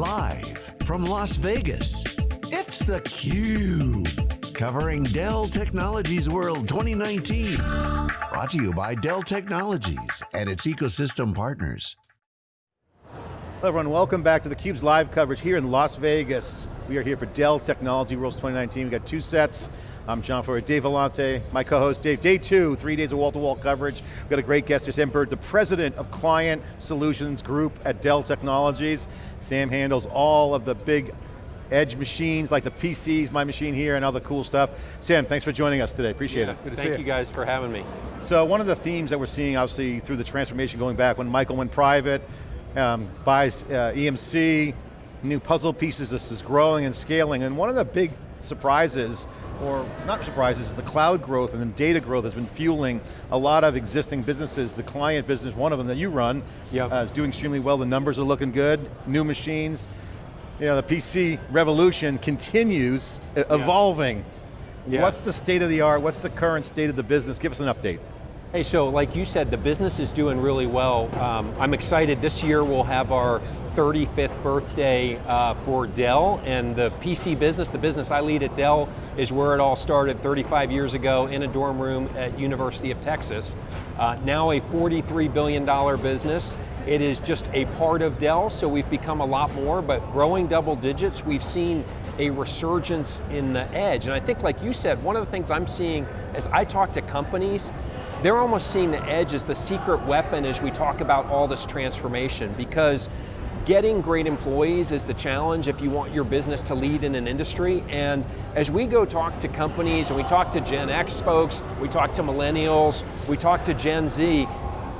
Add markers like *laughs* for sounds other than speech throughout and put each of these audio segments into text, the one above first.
Live from Las Vegas, it's theCUBE. Covering Dell Technologies World 2019. Brought to you by Dell Technologies and its ecosystem partners. Hello everyone, welcome back to theCUBE's live coverage here in Las Vegas. We are here for Dell Technology World 2019. We've got two sets. I'm John Furrier, Dave Vellante, my co-host Dave. Day two, three days of wall-to-wall -wall coverage. We've got a great guest, Sam Burd, the President of Client Solutions Group at Dell Technologies. Sam handles all of the big edge machines like the PCs, my machine here, and all the cool stuff. Sam, thanks for joining us today, appreciate yeah, it. Good to Thank you. you guys for having me. So one of the themes that we're seeing, obviously, through the transformation going back, when Michael went private, um, buys uh, EMC, new puzzle pieces, this is growing and scaling, and one of the big surprises, or not surprises, is the cloud growth and the data growth has been fueling a lot of existing businesses. The client business, one of them that you run, yep. uh, is doing extremely well. The numbers are looking good, new machines. You know, the PC revolution continues evolving. Yeah. What's the state of the art? What's the current state of the business? Give us an update. Hey, so like you said, the business is doing really well. Um, I'm excited, this year we'll have our 35th birthday uh, for Dell, and the PC business, the business I lead at Dell, is where it all started 35 years ago in a dorm room at University of Texas. Uh, now a $43 billion business. It is just a part of Dell, so we've become a lot more, but growing double digits, we've seen a resurgence in the edge. And I think like you said, one of the things I'm seeing as I talk to companies, they're almost seeing the edge as the secret weapon as we talk about all this transformation because getting great employees is the challenge if you want your business to lead in an industry. And as we go talk to companies and we talk to Gen X folks, we talk to millennials, we talk to Gen Z,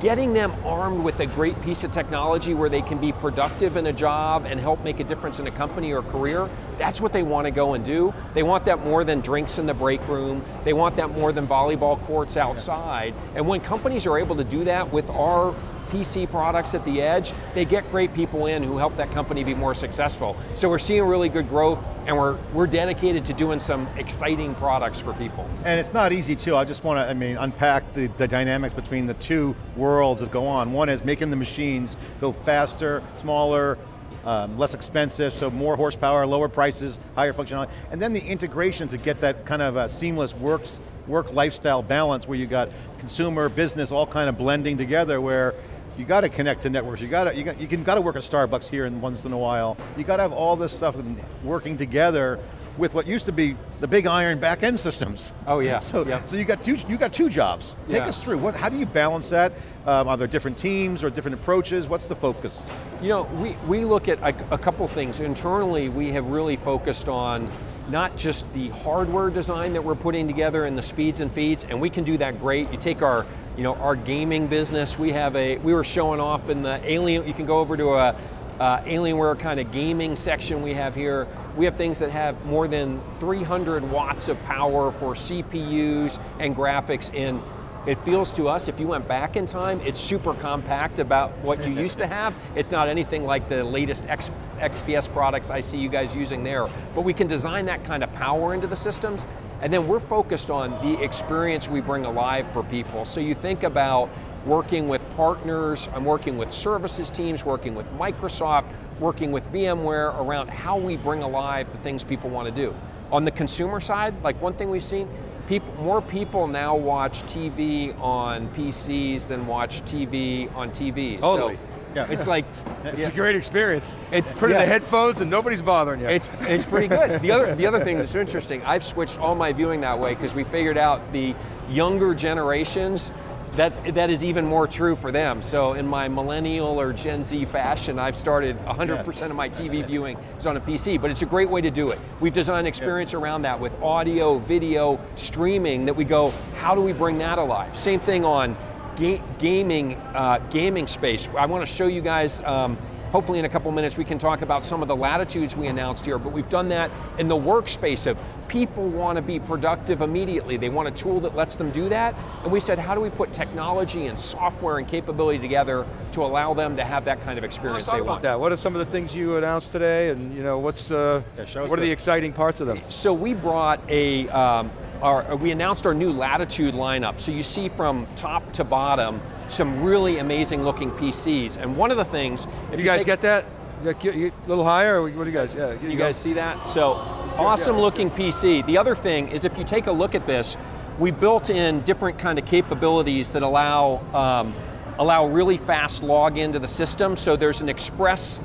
getting them armed with a great piece of technology where they can be productive in a job and help make a difference in a company or career, that's what they want to go and do. They want that more than drinks in the break room. They want that more than volleyball courts outside. And when companies are able to do that with our PC products at the edge, they get great people in who help that company be more successful. So we're seeing really good growth and we're, we're dedicated to doing some exciting products for people. And it's not easy too, I just want to I mean, unpack the, the dynamics between the two worlds that go on. One is making the machines go faster, smaller, um, less expensive, so more horsepower, lower prices, higher functionality, and then the integration to get that kind of a seamless works, work lifestyle balance where you got consumer, business, all kind of blending together where you got to connect to networks. You got to you got you can got to work at Starbucks here and once in a while. You got to have all this stuff working together with what used to be the big iron back end systems. Oh yeah. *laughs* So, yeah. so you got two you got two jobs. Take yeah. us through. What how do you balance that? Um, are there different teams or different approaches? What's the focus? You know, we we look at a, a couple things. Internally, we have really focused on not just the hardware design that we're putting together and the speeds and feeds, and we can do that great. You take our, you know, our gaming business, we have a, we were showing off in the Alien, you can go over to a, uh, Alienware kind of gaming section we have here. We have things that have more than 300 watts of power for CPUs and graphics in it feels to us, if you went back in time, it's super compact about what you *laughs* used to have. It's not anything like the latest X, XPS products I see you guys using there. But we can design that kind of power into the systems, and then we're focused on the experience we bring alive for people. So you think about working with partners, I'm working with services teams, working with Microsoft, working with VMware around how we bring alive the things people want to do. On the consumer side, like one thing we've seen, people, more people now watch TV on PCs than watch TV on TVs. Totally. So yeah. It's *laughs* like it's yeah. a great experience. It's put yeah. in the headphones and nobody's bothering you. It's it's pretty good. the other the other thing that's interesting, I've switched all my viewing that way because we figured out the younger generations that, that is even more true for them. So in my millennial or Gen Z fashion, I've started 100% of my TV viewing is on a PC, but it's a great way to do it. We've designed experience around that with audio, video, streaming that we go, how do we bring that alive? Same thing on ga gaming, uh, gaming space. I want to show you guys um, Hopefully in a couple minutes we can talk about some of the latitudes we announced here, but we've done that in the workspace of people want to be productive immediately. They want a tool that lets them do that. And we said, how do we put technology and software and capability together to allow them to have that kind of experience Let's they want. about that. What are some of the things you announced today and you know, what's, uh, yeah, what are the exciting parts of them? So we brought a, um, our, we announced our new Latitude lineup. So you see from top to bottom, some really amazing looking PCs. And one of the things- if You guys take, get that? A little higher, what do you guys, yeah. You, you guys see that? So, awesome yeah. looking PC. The other thing is if you take a look at this, we built in different kind of capabilities that allow um, allow really fast login to the system. So there's an express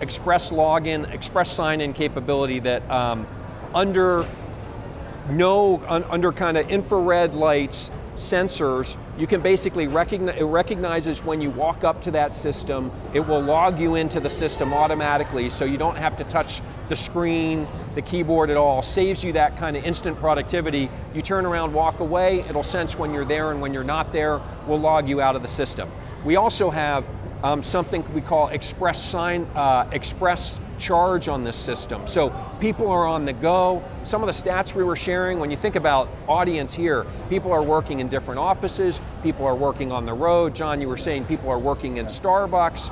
express login, express sign-in capability that um, under no un, under kind of infrared lights sensors, you can basically recognize, it recognizes when you walk up to that system, it will log you into the system automatically so you don't have to touch the screen, the keyboard at all, saves you that kind of instant productivity. You turn around, walk away, it'll sense when you're there and when you're not there, will log you out of the system. We also have um, something we call express sign, uh, express charge on this system. So people are on the go. Some of the stats we were sharing, when you think about audience here, people are working in different offices, people are working on the road. John, you were saying people are working in Starbucks.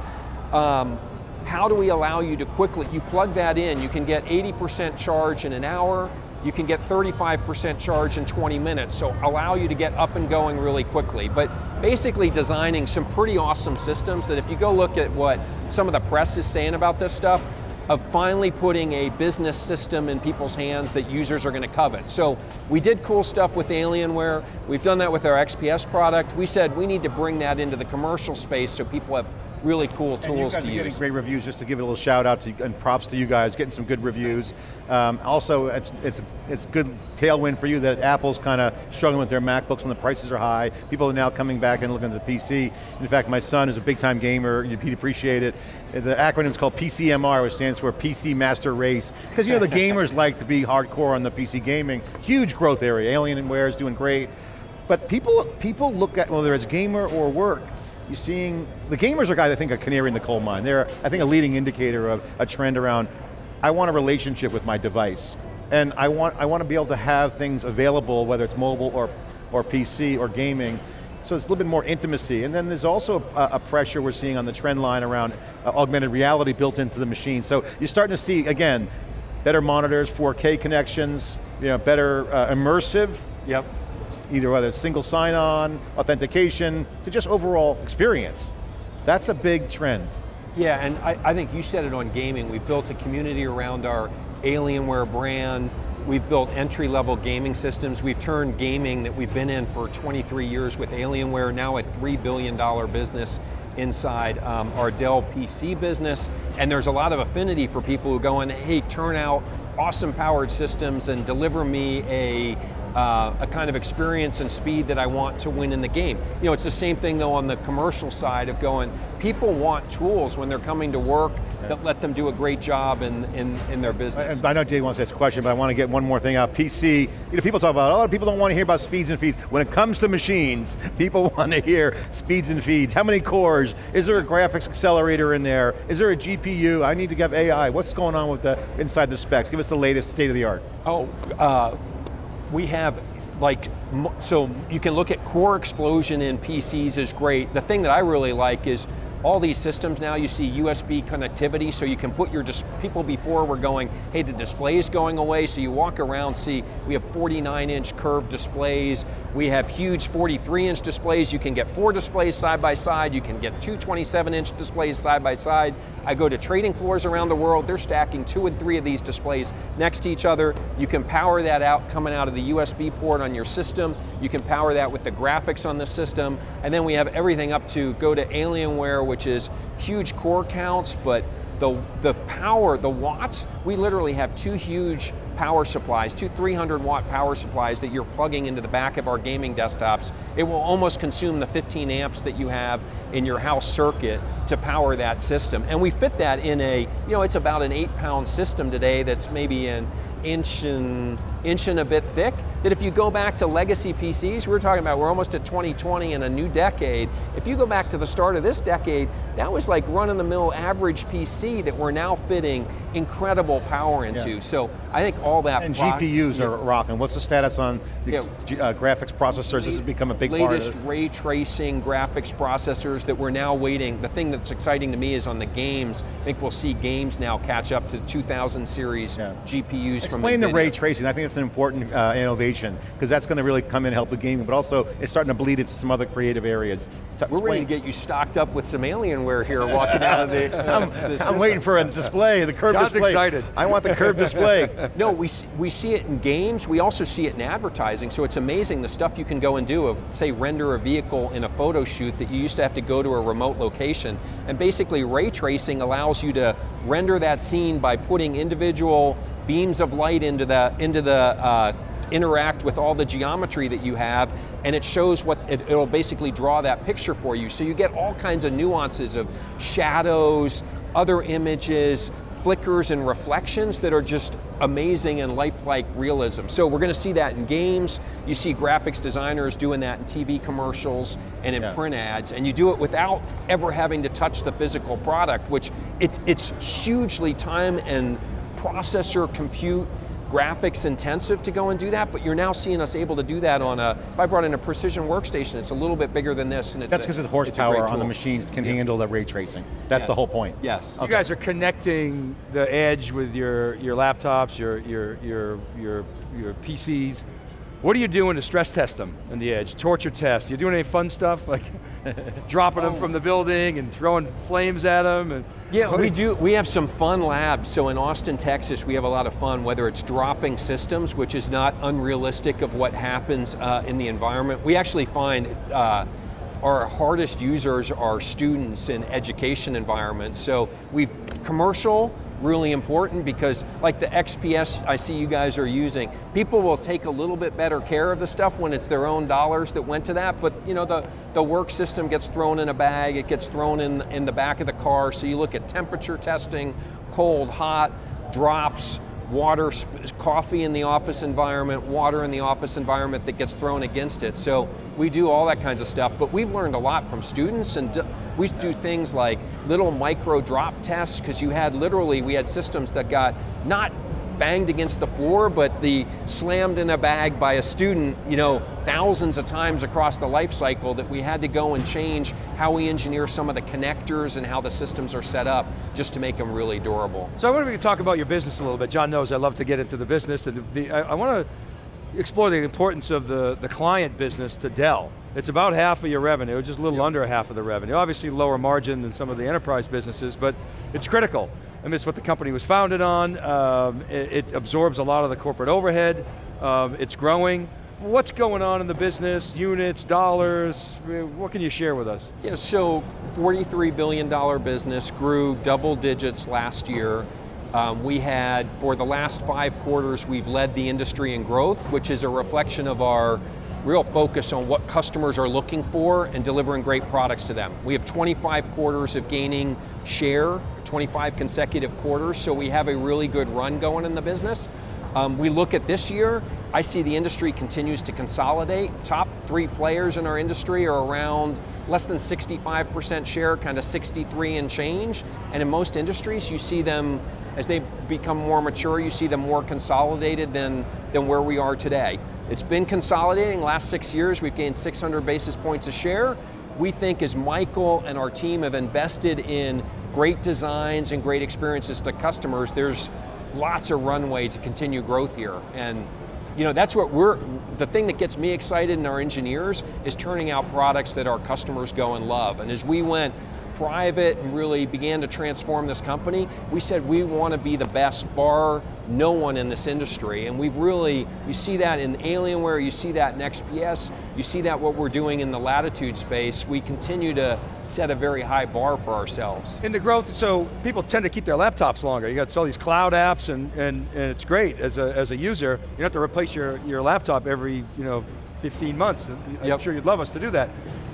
Um, how do we allow you to quickly, you plug that in, you can get 80% charge in an hour, you can get 35% charge in 20 minutes, so allow you to get up and going really quickly. But basically designing some pretty awesome systems that if you go look at what some of the press is saying about this stuff, of finally putting a business system in people's hands that users are going to covet. So we did cool stuff with Alienware, we've done that with our XPS product. We said we need to bring that into the commercial space so people have really cool tools to use. getting great reviews, just to give a little shout out to, and props to you guys, getting some good reviews. Um, also, it's, it's, it's good tailwind for you that Apple's kind of struggling with their MacBooks when the prices are high. People are now coming back and looking at the PC. In fact, my son is a big time gamer, he'd appreciate it. The acronym is called PCMR, which stands for PC Master Race. Because you know, the *laughs* gamers like to be hardcore on the PC gaming. Huge growth area, Alienware is doing great. But people, people look at, whether it's gamer or work, you're seeing, the gamers are guys I think a canary in the coal mine. They're, I think, a leading indicator of a trend around, I want a relationship with my device. And I want, I want to be able to have things available, whether it's mobile or, or PC or gaming, so it's a little bit more intimacy. And then there's also a, a pressure we're seeing on the trend line around uh, augmented reality built into the machine. So you're starting to see, again, better monitors, 4K connections, you know, better uh, immersive. Yep either whether it's single sign-on, authentication, to just overall experience. That's a big trend. Yeah, and I, I, think you said it on gaming. We've built a community around our Alienware brand. We've built entry-level gaming systems. We've turned gaming that we've been in for 23 years with Alienware, now a $3 billion business inside um, our Dell PC business. And there's a lot of affinity for people who go in, hey, turn out awesome powered systems and deliver me a uh, a kind of experience and speed that I want to win in the game. You know, it's the same thing though on the commercial side of going, people want tools when they're coming to work yeah. that let them do a great job in, in, in their business. I, I know Dave wants to ask a question, but I want to get one more thing out. PC, you know, people talk about, oh, people don't want to hear about speeds and feeds. When it comes to machines, *laughs* people want to hear speeds and feeds. How many cores? Is there a graphics accelerator in there? Is there a GPU? I need to get AI. What's going on with the inside the specs? Give us the latest state of the art. Oh, uh, we have like, so you can look at core explosion in PCs is great. The thing that I really like is all these systems now, you see USB connectivity, so you can put your, people before were going, hey, the display is going away, so you walk around, see, we have 49 inch curved displays, we have huge 43 inch displays, you can get four displays side by side, you can get two 27 inch displays side by side. I go to trading floors around the world, they're stacking two and three of these displays next to each other. You can power that out coming out of the USB port on your system, you can power that with the graphics on the system, and then we have everything up to go to Alienware which is huge core counts, but the, the power, the watts, we literally have two huge power supplies, two 300 watt power supplies that you're plugging into the back of our gaming desktops. It will almost consume the 15 amps that you have in your house circuit to power that system. And we fit that in a, you know, it's about an eight pound system today that's maybe an inch and, inch and a bit thick, that if you go back to legacy PCs, we are talking about we're almost at 2020 in a new decade. If you go back to the start of this decade, that was like run-of-the-mill average PC that we're now fitting incredible power into. Yeah. So I think all that- And GPUs yeah. are rocking. What's the status on the yeah. uh, graphics processors? This has become a big latest ray tracing graphics processors that we're now waiting. The thing that's exciting to me is on the games, I think we'll see games now catch up to 2000 series GPUs from Explain the ray tracing, I think it's an important uh, innovation, because that's going to really come in and help the gaming, but also it's starting to bleed into some other creative areas. We're ready to get you stocked up with some Alienware here walking out of the, I'm, *laughs* the I'm waiting for a display, the curved John's display. excited. I want the curved display. *laughs* No, we, we see it in games, we also see it in advertising, so it's amazing the stuff you can go and do of, say, render a vehicle in a photo shoot that you used to have to go to a remote location, and basically ray tracing allows you to render that scene by putting individual beams of light into the, into the uh, interact with all the geometry that you have, and it shows what, it, it'll basically draw that picture for you. So you get all kinds of nuances of shadows, other images, flickers and reflections that are just amazing and lifelike realism. So we're going to see that in games, you see graphics designers doing that in TV commercials and in yeah. print ads, and you do it without ever having to touch the physical product, which it, it's hugely time and processor compute graphics intensive to go and do that, but you're now seeing us able to do that on a, if I brought in a precision workstation, it's a little bit bigger than this. And That's because its horsepower on the machines can yeah. handle the ray tracing. That's yes. the whole point. Yes. You guys are connecting the edge with your, your laptops, your, your, your, your, your PCs. What are you doing to stress test them in the edge? Torture test, you doing any fun stuff? Like *laughs* dropping oh. them from the building and throwing flames at them? And yeah, we do, we have some fun labs. So in Austin, Texas, we have a lot of fun, whether it's dropping systems, which is not unrealistic of what happens uh, in the environment. We actually find uh, our hardest users are students in education environments. So we've commercial, really important because like the XPS I see you guys are using, people will take a little bit better care of the stuff when it's their own dollars that went to that, but you know, the, the work system gets thrown in a bag, it gets thrown in, in the back of the car, so you look at temperature testing, cold, hot, drops, water, coffee in the office environment, water in the office environment that gets thrown against it. So we do all that kinds of stuff, but we've learned a lot from students and we do things like little micro drop tests because you had literally, we had systems that got not banged against the floor, but the slammed in a bag by a student, you know, thousands of times across the life cycle that we had to go and change how we engineer some of the connectors and how the systems are set up just to make them really durable. So I wonder if we could talk about your business a little bit. John knows I love to get into the business, and the, I, I want to explore the importance of the, the client business to Dell. It's about half of your revenue, just a little yep. under half of the revenue. Obviously lower margin than some of the enterprise businesses, but it's critical. It's what the company was founded on. Um, it, it, absorbs a lot of the corporate overhead. Um, it's growing. What's going on in the business, units, dollars, what can you share with us? Yeah, so $43 billion business, grew double digits last year. Um, we had, for the last five quarters, we've led the industry in growth, which is a reflection of our real focus on what customers are looking for and delivering great products to them. We have 25 quarters of gaining share, 25 consecutive quarters, so we have a really good run going in the business. Um, we look at this year, I see the industry continues to consolidate. Top three players in our industry are around less than 65% share, kind of 63 and change. And in most industries, you see them, as they become more mature, you see them more consolidated than, than where we are today. It's been consolidating, last six years we've gained 600 basis points a share. We think as Michael and our team have invested in great designs and great experiences to customers, there's lots of runway to continue growth here. And you know, that's what we're, the thing that gets me excited and our engineers is turning out products that our customers go and love. And as we went private and really began to transform this company, we said we want to be the best bar no one in this industry. And we've really, you see that in Alienware, you see that in XPS, you see that what we're doing in the Latitude space. We continue to set a very high bar for ourselves. In the growth, so people tend to keep their laptops longer. You got all these cloud apps and, and, and it's great as a, as a user. You don't have to replace your, your laptop every, you know, 15 months. I'm yep. sure you'd love us to do that.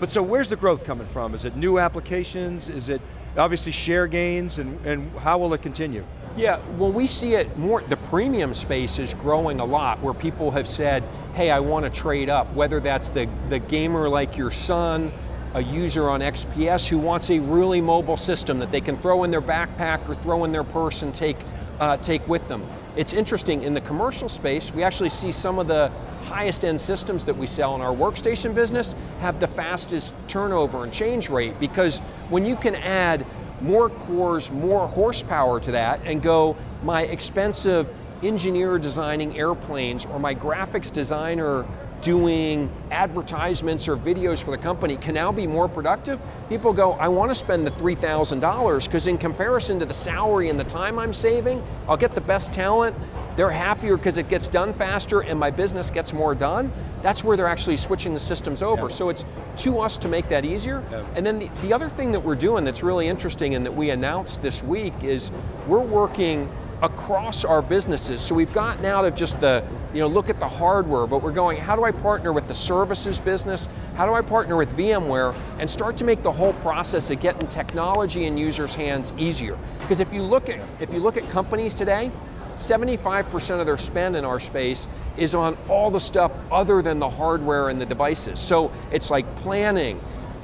But so where's the growth coming from? Is it new applications? Is it obviously share gains and, and how will it continue? Yeah, well we see it more, the premium space is growing a lot where people have said, hey, I want to trade up, whether that's the, the gamer like your son, a user on XPS who wants a really mobile system that they can throw in their backpack or throw in their purse and take, uh, take with them. It's interesting, in the commercial space, we actually see some of the highest end systems that we sell in our workstation business have the fastest turnover and change rate because when you can add more cores, more horsepower to that and go, my expensive engineer designing airplanes or my graphics designer doing advertisements or videos for the company can now be more productive, people go, I want to spend the $3,000 because in comparison to the salary and the time I'm saving, I'll get the best talent, they're happier because it gets done faster and my business gets more done. That's where they're actually switching the systems over. Yeah. So it's to us to make that easier. Yeah. And then the, the other thing that we're doing that's really interesting and that we announced this week is we're working across our businesses. So we've gotten out of just the, you know, look at the hardware, but we're going, how do I partner with the services business? How do I partner with VMware and start to make the whole process of getting technology in users' hands easier? Because if you look at, if you look at companies today, 75% of their spend in our space is on all the stuff other than the hardware and the devices. So it's like planning,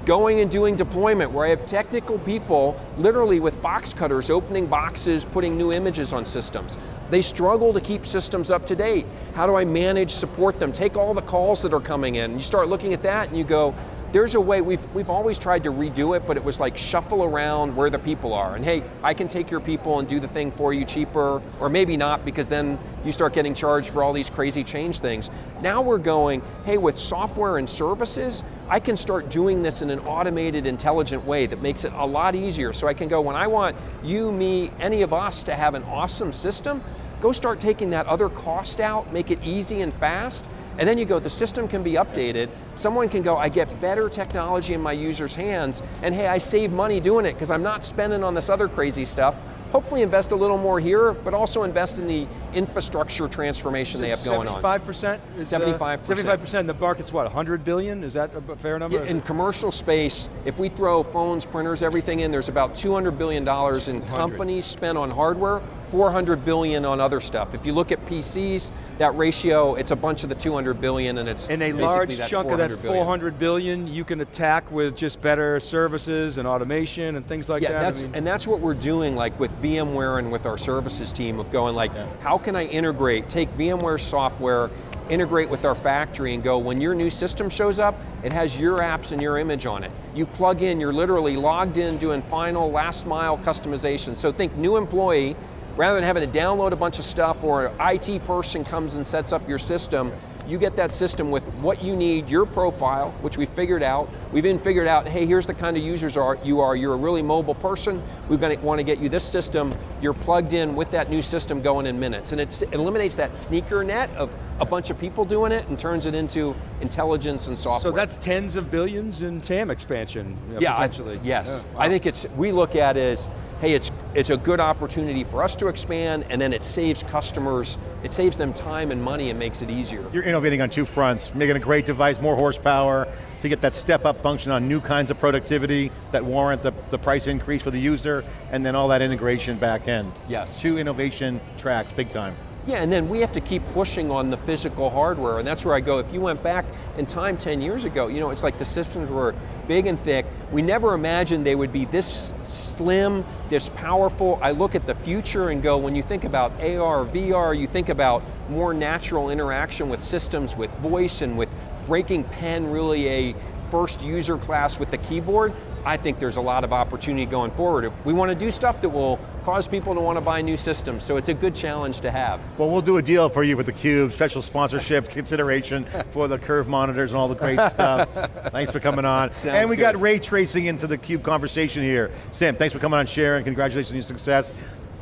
going and doing deployment where I have technical people literally with box cutters opening boxes, putting new images on systems. They struggle to keep systems up to date. How do I manage, support them, take all the calls that are coming in. You start looking at that and you go, there's a way, we've, we've always tried to redo it, but it was like shuffle around where the people are. And hey, I can take your people and do the thing for you cheaper, or maybe not, because then you start getting charged for all these crazy change things. Now we're going, hey, with software and services, I can start doing this in an automated, intelligent way that makes it a lot easier. So I can go, when I want you, me, any of us to have an awesome system, go start taking that other cost out, make it easy and fast, and then you go, the system can be updated, someone can go, I get better technology in my user's hands, and hey, I save money doing it because I'm not spending on this other crazy stuff, hopefully invest a little more here, but also invest in the infrastructure transformation they have going 75%? on. 75%? 75%. 75%, the market's what, 100 billion? Is that a fair number? Yeah, in commercial space, if we throw phones, printers, everything in, there's about $200 billion in companies spent on hardware, 400 billion on other stuff. If you look at PCs, that ratio, it's a bunch of the 200 billion and it's And a large chunk of that 400 billion. billion you can attack with just better services and automation and things like yeah, that. That's, I mean, and that's what we're doing like with VMware and with our services team of going like, yeah. how can I integrate, take VMware software, integrate with our factory and go, when your new system shows up, it has your apps and your image on it. You plug in, you're literally logged in doing final last mile customization. So think new employee, rather than having to download a bunch of stuff or an IT person comes and sets up your system, you get that system with what you need, your profile, which we figured out. We've even figured out, hey, here's the kind of users are, you are. You're a really mobile person. We're going to want to get you this system. You're plugged in with that new system going in minutes. And it eliminates that sneaker net of a bunch of people doing it and turns it into intelligence and software. So that's tens of billions in TAM expansion, uh, yeah, potentially. I, yes. Yeah, wow. I think it's, we look at it as, hey, it's, it's a good opportunity for us to expand and then it saves customers, it saves them time and money and makes it easier. You're innovating on two fronts, making a great device, more horsepower, to get that step up function on new kinds of productivity that warrant the, the price increase for the user, and then all that integration back end. Yes. Two innovation tracks, big time. Yeah, and then we have to keep pushing on the physical hardware, and that's where I go, if you went back in time 10 years ago, you know, it's like the systems were big and thick. We never imagined they would be this slim, this powerful. I look at the future and go, when you think about AR, VR, you think about more natural interaction with systems, with voice and with breaking pen really a first user class with the keyboard, I think there's a lot of opportunity going forward. If we want to do stuff that will cause people to want to buy new systems, so it's a good challenge to have. Well, we'll do a deal for you with theCUBE, special sponsorship *laughs* consideration for the Curve monitors and all the great *laughs* stuff. Thanks for coming on. Sounds and we good. got ray tracing into the CUBE conversation here. Sam, thanks for coming on, sharing, congratulations on your success.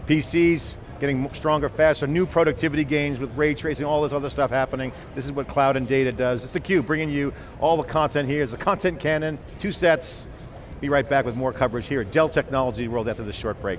PCs, getting stronger, faster, new productivity gains with ray tracing, all this other stuff happening. This is what cloud and data does. It's theCUBE, bringing you all the content here. It's the content cannon, two sets. Be right back with more coverage here at Dell Technology World after this short break.